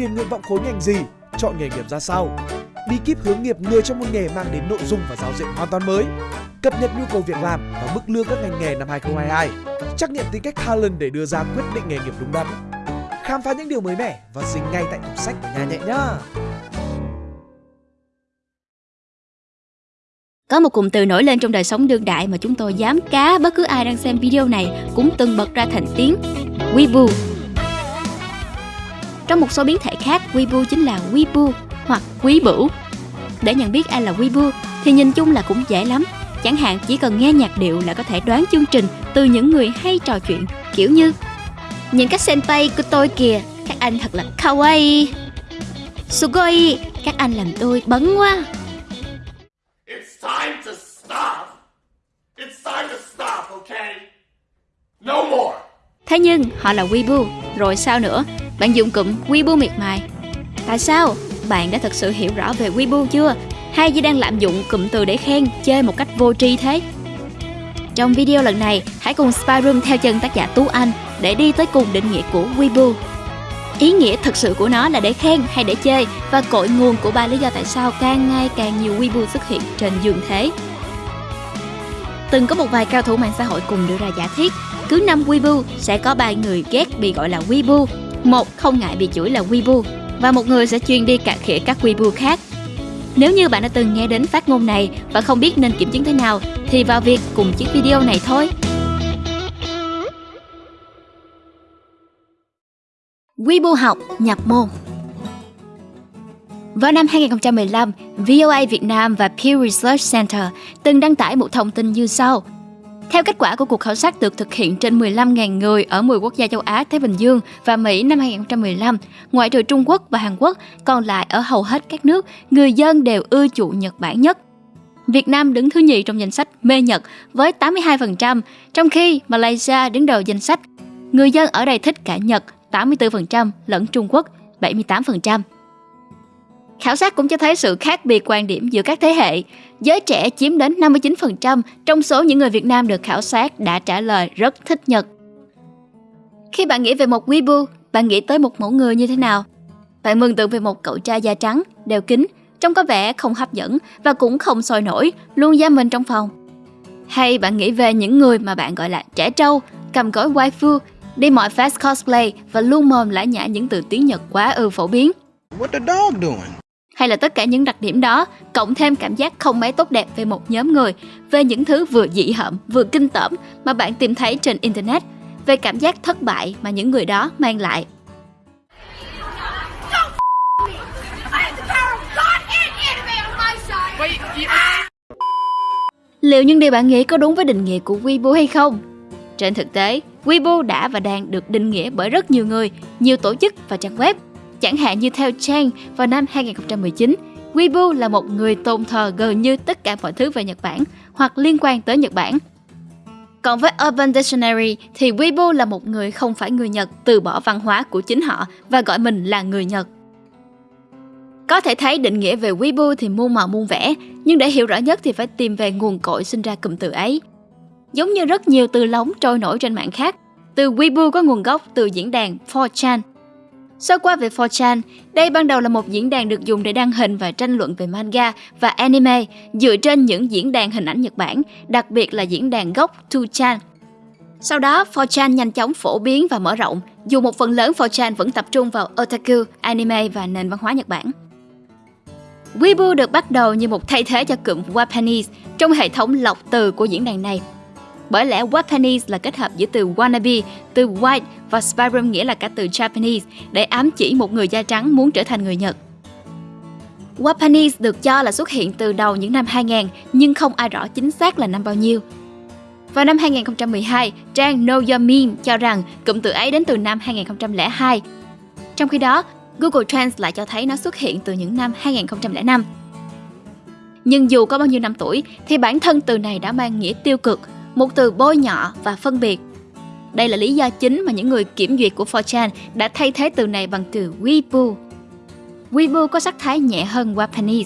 điền nguyện vọng khối ngành gì, chọn nghề nghiệp ra sao. Bí kíp hướng nghiệp người trong một nghề mang đến nội dung và giáo diện hoàn toàn mới. Cập nhật nhu cầu việc làm và mức lương các ngành nghề năm 2022. Trắc nghiệm tính cách talent để đưa ra quyết định nghề nghiệp đúng đắn. Khám phá những điều mới mẻ và dính ngay tại tủ sách của nhà nhẹ nhá. Có một cụm từ nổi lên trong đời sống đương đại mà chúng tôi dám cá bất cứ ai đang xem video này cũng từng bật ra thành tiếng Weibo. Trong một số biến thể khác, Weibo chính là Weibo hoặc Quý Bửu. Để nhận biết ai là Weibo thì nhìn chung là cũng dễ lắm. Chẳng hạn chỉ cần nghe nhạc điệu là có thể đoán chương trình từ những người hay trò chuyện kiểu như Nhìn các senpai của tôi kìa, các anh thật là kawaii. Sugoi, các anh làm tôi bấn quá. It's time to stop. It's time to stop, okay? No more. Thế nhưng họ là Weibo, rồi sao nữa? Bạn dùng cụm Weibo miệt mài. Tại sao? Bạn đã thực sự hiểu rõ về Weibo chưa? Hay chỉ đang lạm dụng cụm từ để khen, chơi một cách vô tri thế? Trong video lần này, hãy cùng Spyroom theo chân tác giả Tú Anh để đi tới cùng định nghĩa của Weibo. Ý nghĩa thực sự của nó là để khen hay để chơi và cội nguồn của ba lý do tại sao càng ngày càng nhiều Weibo xuất hiện trên dương thế. Từng có một vài cao thủ mạng xã hội cùng đưa ra giả thiết, cứ năm Weibo sẽ có ba người ghét bị gọi là Weibo, một không ngại bị chửi là Weibo và một người sẽ chuyên đi cà khịa các Weibo khác. Nếu như bạn đã từng nghe đến phát ngôn này và không biết nên kiểm chứng thế nào thì vào việc cùng chiếc video này thôi. Weibo học nhập môn vào năm 2015, VOA Việt Nam và Pew Research Center từng đăng tải một thông tin như sau. Theo kết quả của cuộc khảo sát được thực hiện trên 15.000 người ở 10 quốc gia châu Á, Thái Bình Dương và Mỹ năm 2015, ngoại trừ Trung Quốc và Hàn Quốc, còn lại ở hầu hết các nước, người dân đều ưa chuộng Nhật Bản nhất. Việt Nam đứng thứ nhì trong danh sách mê Nhật với 82%, trong khi Malaysia đứng đầu danh sách. Người dân ở đây thích cả Nhật 84% lẫn Trung Quốc 78%. Khảo sát cũng cho thấy sự khác biệt quan điểm giữa các thế hệ. Giới trẻ chiếm đến 59% trong số những người Việt Nam được khảo sát đã trả lời rất thích Nhật. Khi bạn nghĩ về một Weibo, bạn nghĩ tới một mẫu người như thế nào? Bạn mường tượng về một cậu trai da trắng, đeo kính, trông có vẻ không hấp dẫn và cũng không sôi nổi, luôn giam mình trong phòng. Hay bạn nghĩ về những người mà bạn gọi là trẻ trâu, cầm gói waifu, đi mọi fast cosplay và luôn mồm lãi nhã những từ tiếng Nhật quá ư phổ biến. What the dog doing? Hay là tất cả những đặc điểm đó cộng thêm cảm giác không mấy tốt đẹp về một nhóm người về những thứ vừa dị hợm vừa kinh tởm mà bạn tìm thấy trên internet về cảm giác thất bại mà những người đó mang lại Liệu những điều bạn nghĩ có đúng với định nghĩa của Weibo hay không? Trên thực tế, Weibo đã và đang được định nghĩa bởi rất nhiều người, nhiều tổ chức và trang web Chẳng hạn như theo Chang vào năm 2019, Weibo là một người tôn thờ gần như tất cả mọi thứ về Nhật Bản hoặc liên quan tới Nhật Bản. Còn với Urban Dictionary thì Weibo là một người không phải người Nhật từ bỏ văn hóa của chính họ và gọi mình là người Nhật. Có thể thấy định nghĩa về Weibo thì muôn màu muôn vẻ, nhưng để hiểu rõ nhất thì phải tìm về nguồn cội sinh ra cụm từ ấy. Giống như rất nhiều từ lóng trôi nổi trên mạng khác, từ Weibo có nguồn gốc từ diễn đàn 4chan Sơ qua về 4chan, đây ban đầu là một diễn đàn được dùng để đăng hình và tranh luận về manga và anime dựa trên những diễn đàn hình ảnh Nhật Bản, đặc biệt là diễn đàn gốc 2chan. Sau đó, 4chan nhanh chóng phổ biến và mở rộng, dù một phần lớn 4chan vẫn tập trung vào otaku, anime và nền văn hóa Nhật Bản. Weibo được bắt đầu như một thay thế cho cụm Japanese trong hệ thống lọc từ của diễn đàn này bởi lẽ Japanese là kết hợp giữa từ wannabe, từ white và spirum nghĩa là cả từ Japanese để ám chỉ một người da trắng muốn trở thành người Nhật. Wapanese được cho là xuất hiện từ đầu những năm 2000 nhưng không ai rõ chính xác là năm bao nhiêu. Vào năm 2012, trang Know Your Meme cho rằng cụm từ ấy đến từ năm 2002. Trong khi đó, Google Trends lại cho thấy nó xuất hiện từ những năm 2005. Nhưng dù có bao nhiêu năm tuổi thì bản thân từ này đã mang nghĩa tiêu cực một từ bôi nhọ và phân biệt. Đây là lý do chính mà những người kiểm duyệt của 4chan đã thay thế từ này bằng từ Weibo. Weibo có sắc thái nhẹ hơn Japanese.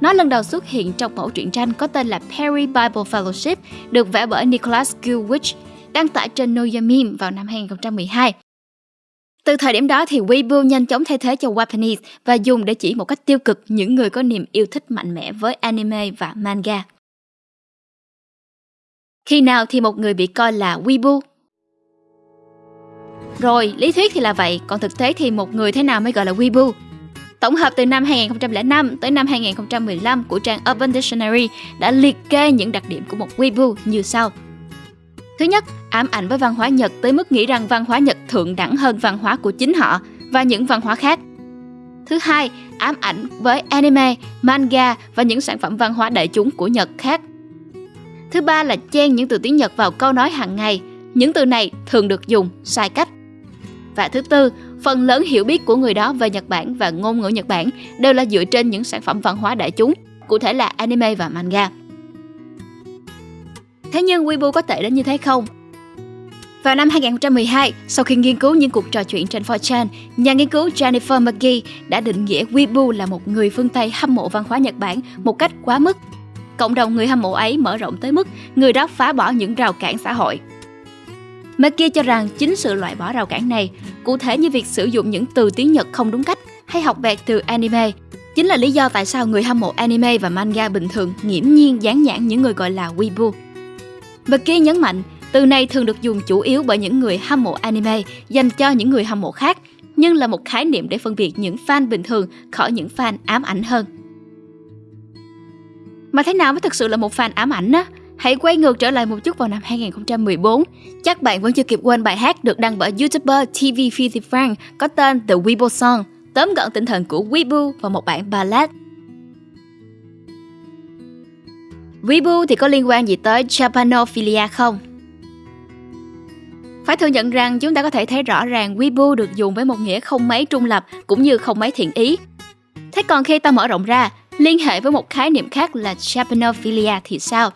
Nó lần đầu xuất hiện trong mẫu truyện tranh có tên là Perry Bible Fellowship, được vẽ bởi Nicholas Gilwich, đăng tải trên Noyamim vào năm 2012. Từ thời điểm đó thì Weibo nhanh chóng thay thế cho Japanese và dùng để chỉ một cách tiêu cực những người có niềm yêu thích mạnh mẽ với anime và manga. Khi nào thì một người bị coi là Weibo? Rồi, lý thuyết thì là vậy, còn thực tế thì một người thế nào mới gọi là Weibo? Tổng hợp từ năm 2005 tới năm 2015 của trang Urban Dictionary đã liệt kê những đặc điểm của một Weibo như sau. Thứ nhất, ám ảnh với văn hóa Nhật tới mức nghĩ rằng văn hóa Nhật thượng đẳng hơn văn hóa của chính họ và những văn hóa khác. Thứ hai, ám ảnh với anime, manga và những sản phẩm văn hóa đại chúng của Nhật khác. Thứ ba là chen những từ tiếng Nhật vào câu nói hàng ngày. Những từ này thường được dùng sai cách. Và thứ tư, phần lớn hiểu biết của người đó về Nhật Bản và ngôn ngữ Nhật Bản đều là dựa trên những sản phẩm văn hóa đại chúng, cụ thể là anime và manga. Thế nhưng Weibo có tệ đến như thế không? Vào năm 2012, sau khi nghiên cứu những cuộc trò chuyện trên 4chan, nhà nghiên cứu Jennifer McGee đã định nghĩa Weibo là một người phương Tây hâm mộ văn hóa Nhật Bản một cách quá mức. Cộng đồng người hâm mộ ấy mở rộng tới mức người đó phá bỏ những rào cản xã hội. McGee cho rằng chính sự loại bỏ rào cản này, cụ thể như việc sử dụng những từ tiếng Nhật không đúng cách hay học vẹt từ anime, chính là lý do tại sao người hâm mộ anime và manga bình thường nghiễm nhiên dán nhãn những người gọi là Weibo. McGee nhấn mạnh, từ này thường được dùng chủ yếu bởi những người hâm mộ anime dành cho những người hâm mộ khác, nhưng là một khái niệm để phân biệt những fan bình thường khỏi những fan ám ảnh hơn. Mà thế nào mới thực sự là một fan ám ảnh á? Hãy quay ngược trở lại một chút vào năm 2014. Chắc bạn vẫn chưa kịp quên bài hát được đăng bởi YouTuber TV 50 Frank có tên The Weibo Song, tóm gọn tinh thần của Weibo vào một bản ballad Weibo thì có liên quan gì tới Japanophilia không? Phải thừa nhận rằng chúng ta có thể thấy rõ ràng Weibo được dùng với một nghĩa không mấy trung lập cũng như không mấy thiện ý. Thế còn khi ta mở rộng ra, liên hệ với một khái niệm khác là Japanophilia thì sao?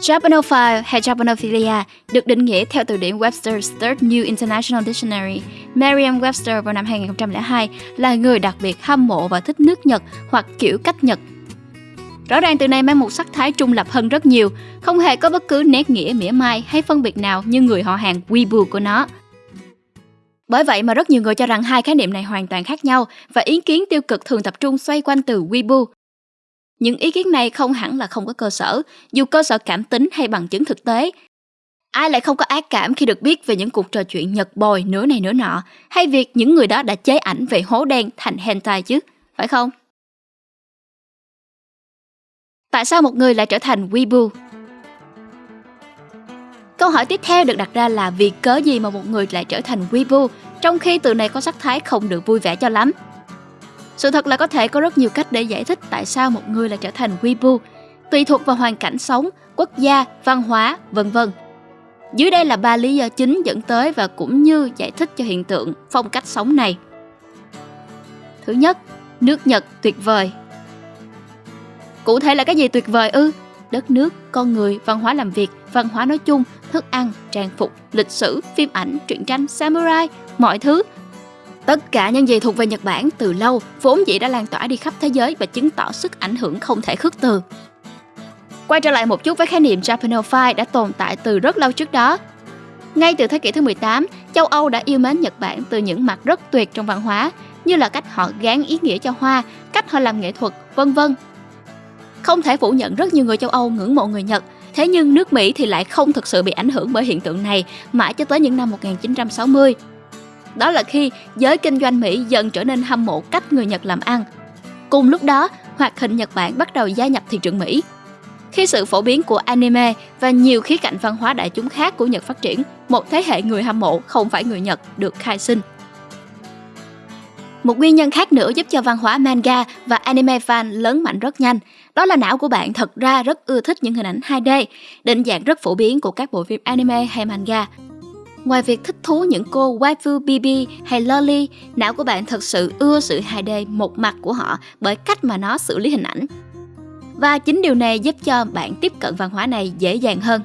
Japanophile hay Japanophilia được định nghĩa theo từ điển Webster's Third New International Dictionary. Merriam-Webster vào năm 2002 là người đặc biệt hâm mộ và thích nước Nhật hoặc kiểu cách Nhật Rõ ràng từ này mang một sắc thái trung lập hơn rất nhiều, không hề có bất cứ nét nghĩa mỉa mai hay phân biệt nào như người họ hàng Weibo của nó. Bởi vậy mà rất nhiều người cho rằng hai khái niệm này hoàn toàn khác nhau và ý kiến tiêu cực thường tập trung xoay quanh từ Weibo. Những ý kiến này không hẳn là không có cơ sở, dù cơ sở cảm tính hay bằng chứng thực tế. Ai lại không có ác cảm khi được biết về những cuộc trò chuyện nhật bồi nửa này nửa nọ, hay việc những người đó đã chế ảnh về hố đen thành hentai chứ, phải không? Tại sao một người lại trở thành Weibo? Câu hỏi tiếp theo được đặt ra là vì cớ gì mà một người lại trở thành Weibo trong khi từ này có sắc thái không được vui vẻ cho lắm. Sự thật là có thể có rất nhiều cách để giải thích tại sao một người lại trở thành Weibo, tùy thuộc vào hoàn cảnh sống, quốc gia, văn hóa, vân vân. Dưới đây là ba lý do chính dẫn tới và cũng như giải thích cho hiện tượng phong cách sống này. Thứ nhất, nước Nhật tuyệt vời Cụ thể là cái gì tuyệt vời ư? Đất nước, con người, văn hóa làm việc, văn hóa nói chung, thức ăn, trang phục, lịch sử, phim ảnh, truyện tranh, samurai, mọi thứ. Tất cả những gì thuộc về Nhật Bản từ lâu vốn dĩ đã lan tỏa đi khắp thế giới và chứng tỏ sức ảnh hưởng không thể khước từ. Quay trở lại một chút với khái niệm Japanophile đã tồn tại từ rất lâu trước đó. Ngay từ thế kỷ thứ 18, châu Âu đã yêu mến Nhật Bản từ những mặt rất tuyệt trong văn hóa, như là cách họ gán ý nghĩa cho hoa, cách họ làm nghệ thuật, vân vân không thể phủ nhận rất nhiều người châu Âu ngưỡng mộ người Nhật, thế nhưng nước Mỹ thì lại không thực sự bị ảnh hưởng bởi hiện tượng này mãi cho tới những năm 1960. Đó là khi giới kinh doanh Mỹ dần trở nên hâm mộ cách người Nhật làm ăn. Cùng lúc đó, hoạt hình Nhật Bản bắt đầu gia nhập thị trường Mỹ. Khi sự phổ biến của anime và nhiều khía cạnh văn hóa đại chúng khác của Nhật phát triển, một thế hệ người hâm mộ không phải người Nhật được khai sinh. Một nguyên nhân khác nữa giúp cho văn hóa manga và anime fan lớn mạnh rất nhanh, đó là não của bạn thật ra rất ưa thích những hình ảnh 2D, định dạng rất phổ biến của các bộ phim anime hay manga. Ngoài việc thích thú những cô waifu BB hay loli, não của bạn thật sự ưa sự 2D một mặt của họ bởi cách mà nó xử lý hình ảnh. Và chính điều này giúp cho bạn tiếp cận văn hóa này dễ dàng hơn.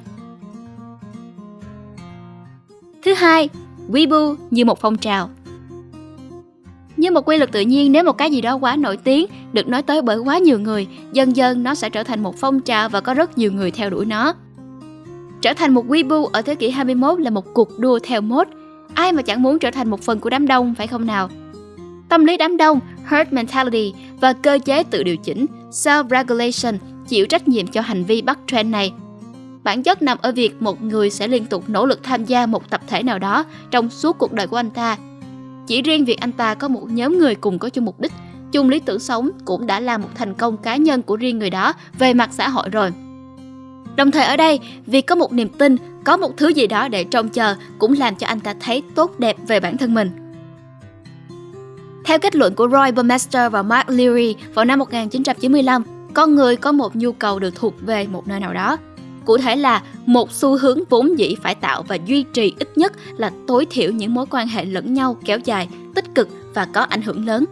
Thứ hai, Weibo như một phong trào. Như một quy luật tự nhiên nếu một cái gì đó quá nổi tiếng, được nói tới bởi quá nhiều người, dần dần nó sẽ trở thành một phong trào và có rất nhiều người theo đuổi nó. Trở thành một Weibo ở thế kỷ 21 là một cuộc đua theo mốt. Ai mà chẳng muốn trở thành một phần của đám đông phải không nào? Tâm lý đám đông, herd mentality và cơ chế tự điều chỉnh, self-regulation chịu trách nhiệm cho hành vi bắt trend này. Bản chất nằm ở việc một người sẽ liên tục nỗ lực tham gia một tập thể nào đó trong suốt cuộc đời của anh ta. Chỉ riêng việc anh ta có một nhóm người cùng có chung mục đích, chung lý tưởng sống cũng đã là một thành công cá nhân của riêng người đó về mặt xã hội rồi. Đồng thời ở đây, việc có một niềm tin, có một thứ gì đó để trông chờ cũng làm cho anh ta thấy tốt đẹp về bản thân mình. Theo kết luận của Roy Burmester và Mark Leary vào năm 1995, con người có một nhu cầu được thuộc về một nơi nào đó. Cụ thể là một xu hướng vốn dĩ phải tạo và duy trì ít nhất là tối thiểu những mối quan hệ lẫn nhau kéo dài, tích cực và có ảnh hưởng lớn.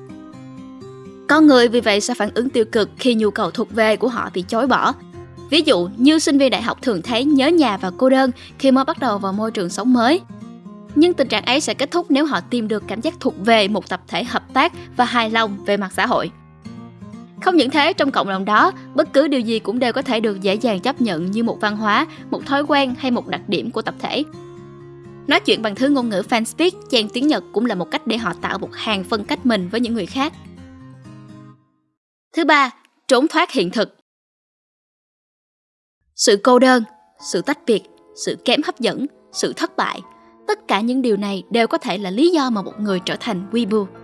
Con người vì vậy sẽ phản ứng tiêu cực khi nhu cầu thuộc về của họ bị chối bỏ. Ví dụ như sinh viên đại học thường thấy nhớ nhà và cô đơn khi mới bắt đầu vào môi trường sống mới. Nhưng tình trạng ấy sẽ kết thúc nếu họ tìm được cảm giác thuộc về một tập thể hợp tác và hài lòng về mặt xã hội. Không những thế, trong cộng đồng đó, bất cứ điều gì cũng đều có thể được dễ dàng chấp nhận như một văn hóa, một thói quen hay một đặc điểm của tập thể. Nói chuyện bằng thứ ngôn ngữ fan speak, chèn tiếng Nhật cũng là một cách để họ tạo một hàng phân cách mình với những người khác. Thứ ba, trốn thoát hiện thực. Sự cô đơn, sự tách biệt, sự kém hấp dẫn, sự thất bại, tất cả những điều này đều có thể là lý do mà một người trở thành weeaboo.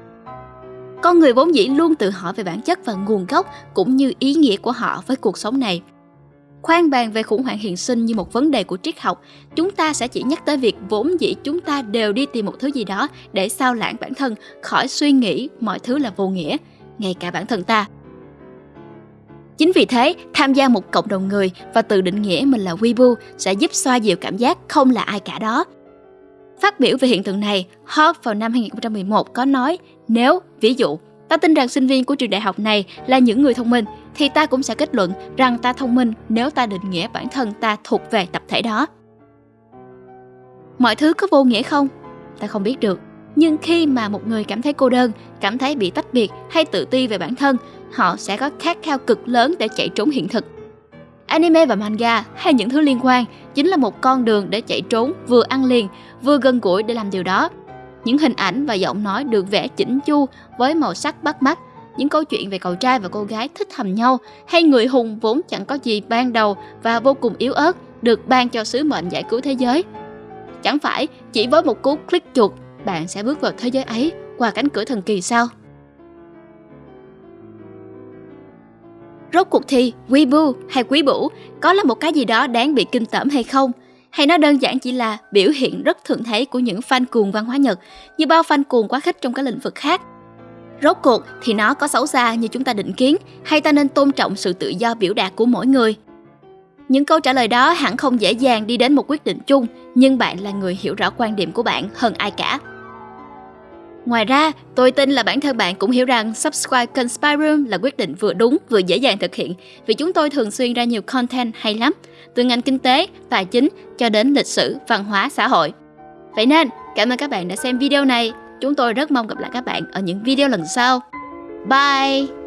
Con người vốn dĩ luôn tự hỏi về bản chất và nguồn gốc cũng như ý nghĩa của họ với cuộc sống này. Khoan bàn về khủng hoảng hiện sinh như một vấn đề của triết học, chúng ta sẽ chỉ nhắc tới việc vốn dĩ chúng ta đều đi tìm một thứ gì đó để sao lãng bản thân khỏi suy nghĩ mọi thứ là vô nghĩa, ngay cả bản thân ta. Chính vì thế, tham gia một cộng đồng người và tự định nghĩa mình là Weibo sẽ giúp xoa dịu cảm giác không là ai cả đó. Phát biểu về hiện tượng này, Hawke vào năm 2011 có nói nếu, ví dụ, ta tin rằng sinh viên của trường đại học này là những người thông minh, thì ta cũng sẽ kết luận rằng ta thông minh nếu ta định nghĩa bản thân ta thuộc về tập thể đó. Mọi thứ có vô nghĩa không? Ta không biết được. Nhưng khi mà một người cảm thấy cô đơn, cảm thấy bị tách biệt hay tự ti về bản thân, họ sẽ có khát khao cực lớn để chạy trốn hiện thực. Anime và manga hay những thứ liên quan chính là một con đường để chạy trốn vừa ăn liền, vừa gần gũi để làm điều đó. Những hình ảnh và giọng nói được vẽ chỉnh chu với màu sắc bắt mắt, những câu chuyện về cậu trai và cô gái thích thầm nhau hay người hùng vốn chẳng có gì ban đầu và vô cùng yếu ớt được ban cho sứ mệnh giải cứu thế giới. Chẳng phải chỉ với một cú click chuột bạn sẽ bước vào thế giới ấy qua cánh cửa thần kỳ sao? Rốt cuộc thì Weibo hay Quý Bủ có là một cái gì đó đáng bị kinh tởm hay không? Hay nó đơn giản chỉ là biểu hiện rất thường thấy của những fan cuồng văn hóa Nhật như bao fan cuồng quá khích trong các lĩnh vực khác? Rốt cuộc thì nó có xấu xa như chúng ta định kiến hay ta nên tôn trọng sự tự do biểu đạt của mỗi người? Những câu trả lời đó hẳn không dễ dàng đi đến một quyết định chung, nhưng bạn là người hiểu rõ quan điểm của bạn hơn ai cả. Ngoài ra, tôi tin là bản thân bạn cũng hiểu rằng subscribe kênh Spy Room là quyết định vừa đúng vừa dễ dàng thực hiện vì chúng tôi thường xuyên ra nhiều content hay lắm, từ ngành kinh tế, tài chính cho đến lịch sử, văn hóa, xã hội. Vậy nên, cảm ơn các bạn đã xem video này. Chúng tôi rất mong gặp lại các bạn ở những video lần sau. Bye!